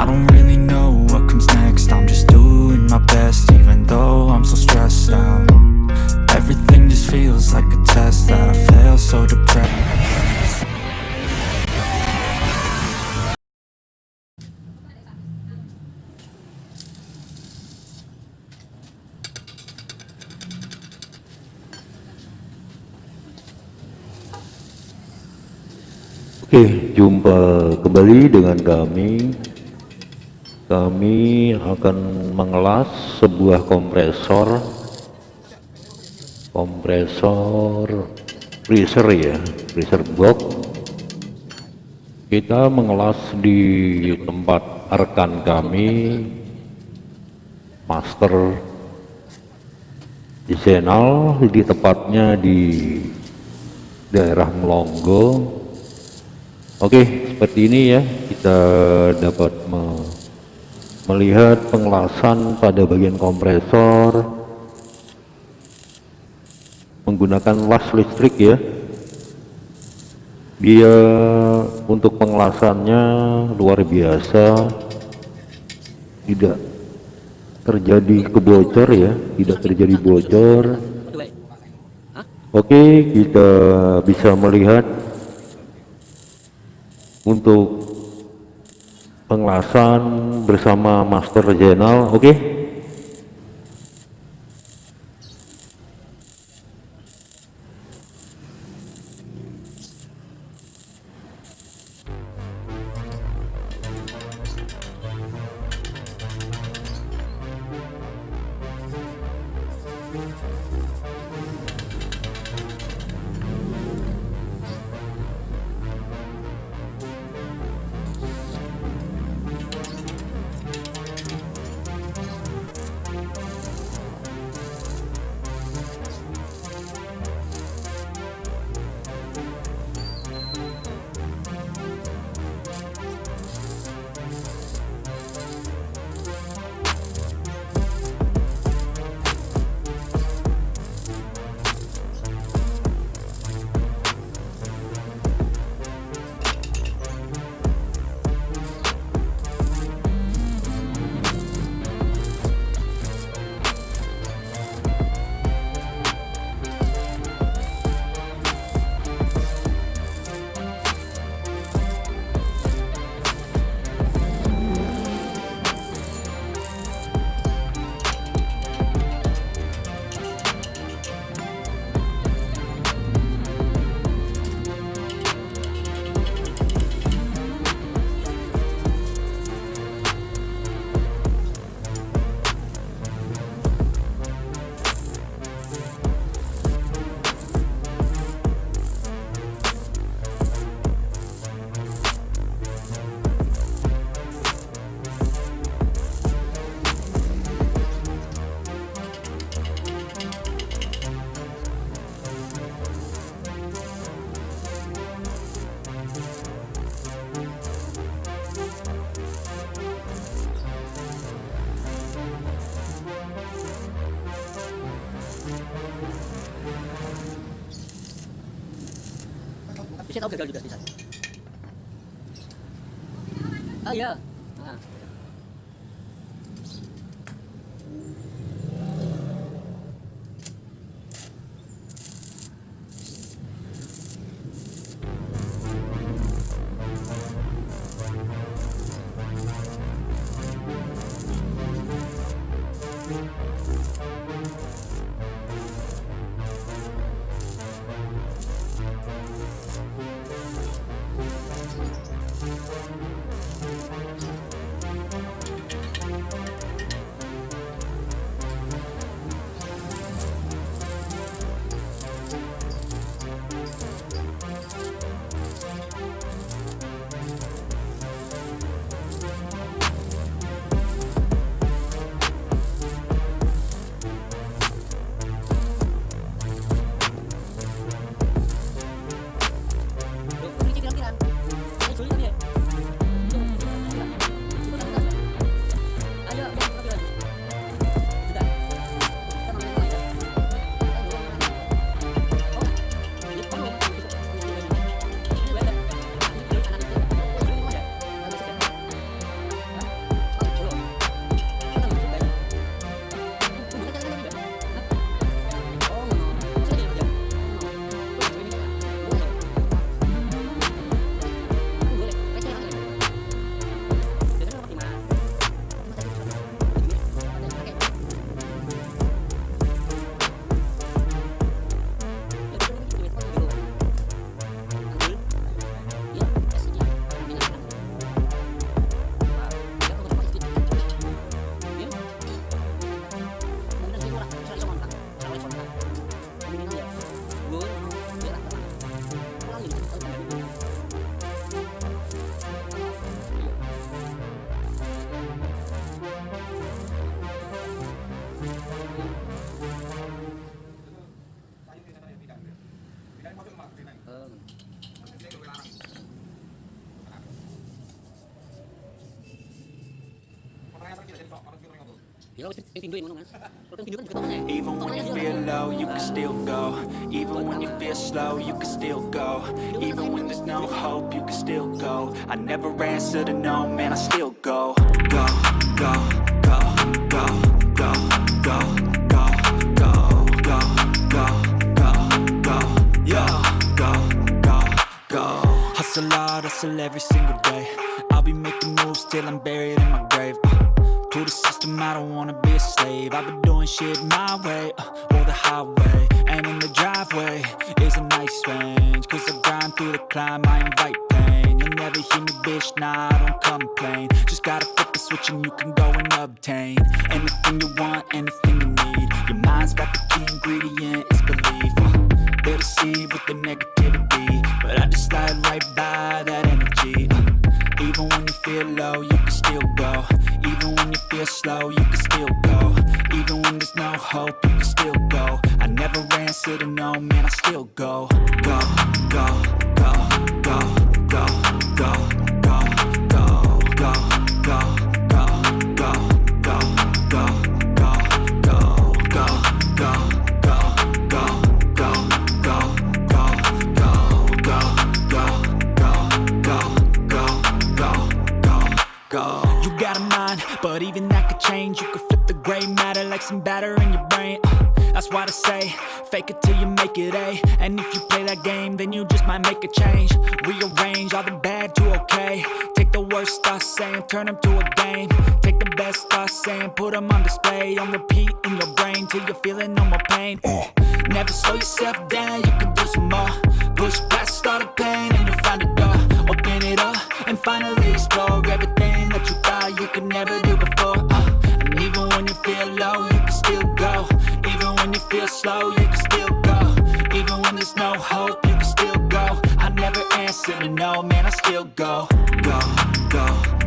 I don't really know what comes next. I'm just doing my best even though I'm so stressed out. Everything just feels like a test that I fail so depressed. Oke, okay, jumpa kembali dengan kami. Kami akan mengelas sebuah kompresor, kompresor freezer ya, freezer box. Kita mengelas di tempat rekan kami, Master Zainal, di tepatnya di daerah Melonggo, Oke, seperti ini ya, kita dapat me melihat pengelasan pada bagian kompresor menggunakan las listrik ya. Dia untuk pengelasannya luar biasa, tidak terjadi kebocor ya, tidak terjadi bocor. Oke, kita bisa melihat untuk pengelasan bersama Master Jenal, oke? Tapi saya tahu gagal juga bisa. Ah iya. Even when you feel low, you can still go. Even when you feel slow, you can still go. Even when there's no hope, you can still go. I never answer to no, man, I still go. Go, go, go, go, go, go, go, go, go, go, go, go, go, go, go. Hustle hard, hustle every single day. I'll be making moves till I'm buried in my grave. To the system, I don't wanna be a slave. I've been doing shit my way, uh, or the highway. And in the driveway is a nice range Cause I grind through the climb, I invite pain. You'll never hear me, bitch, nah, I don't complain. Just gotta flip the switch and you can go and obtain Anything you want, anything you need. Your mind's got the key ingredient, it's belief. Uh, They'll deceive with the negativity But I just slide right by that energy. Uh, Even when you feel low, you can still go. Even feel slow, you can still go. Even when there's no hope, you can still go. I never answer to no, man, I still go, go, go, go, go, go, go, batter in your brain. Uh, that's why I say, fake it till you make it A. And if you play that game, then you just might make a change. Rearrange all the bad to okay. Take the worst thoughts saying, turn them to a game. Take the best thoughts saying, put them on display. On repeat in your brain till you're feeling no more pain. Uh, never slow yourself down, you can do some more. man, I still go, go, go.